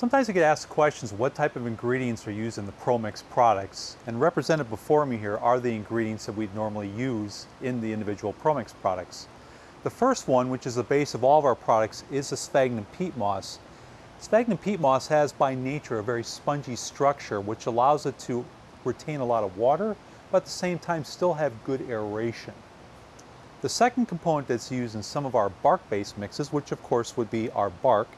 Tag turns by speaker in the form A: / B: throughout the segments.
A: Sometimes I get asked questions, what type of ingredients are used in the ProMix products? And represented before me here are the ingredients that we'd normally use in the individual ProMix products. The first one, which is the base of all of our products, is the sphagnum peat moss. Sphagnum peat moss has by nature a very spongy structure which allows it to retain a lot of water, but at the same time still have good aeration. The second component that's used in some of our bark-based mixes, which of course would be our bark,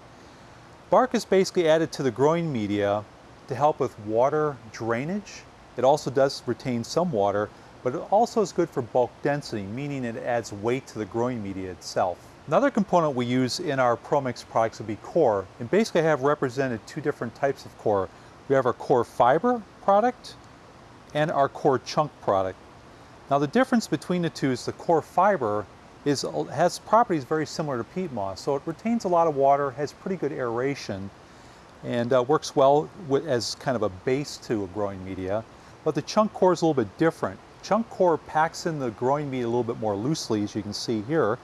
A: bark is basically added to the growing media to help with water drainage. It also does retain some water, but it also is good for bulk density, meaning it adds weight to the growing media itself. Another component we use in our ProMix products would be coir, and basically I have represented two different types of coir. We have our coir fiber product and our coir chunk product. Now the difference between the two is the coir fiber is, has properties very similar to peat moss. So it retains a lot of water, has pretty good aeration, and uh, works well with, as kind of a base to a growing media. But the chunk coir is a little bit different. Chunk coir packs in the growing media a little bit more loosely, as you can see here.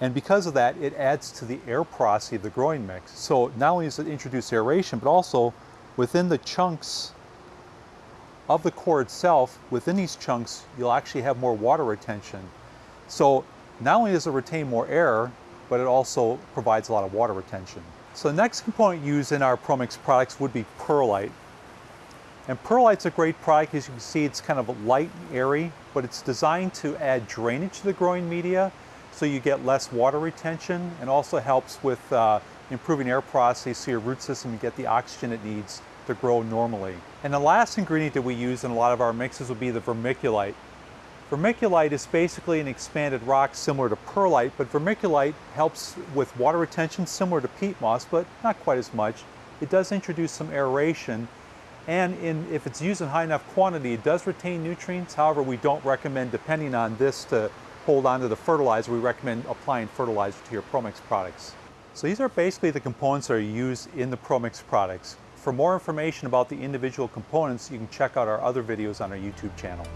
A: And because of that, it adds to the air porosity of the growing mix. So not only does it introduce aeration, but also within the chunks of the coir itself, within these chunks, you'll actually have more water retention. So not only does it retain more air, but it also provides a lot of water retention. So the next component used in our ProMix products would be perlite. And perlite's a great product. As you can see, it's kind of light and airy, but it's designed to add drainage to the growing media so you get less water retention and also helps with uh, improving air porosity so your root system can get the oxygen it needs to grow normally. And the last ingredient that we use in a lot of our mixes would be the vermiculite. Vermiculite is basically an expanded rock similar to perlite, but vermiculite helps with water retention similar to peat moss, but not quite as much. It does introduce some aeration, and in, if it's used in high enough quantity, it does retain nutrients. However, we don't recommend, depending on this, to hold on to the fertilizer. We recommend applying fertilizer to your ProMix products. So these are basically the components that are used in the ProMix products. For more information about the individual components, you can check out our other videos on our YouTube channel.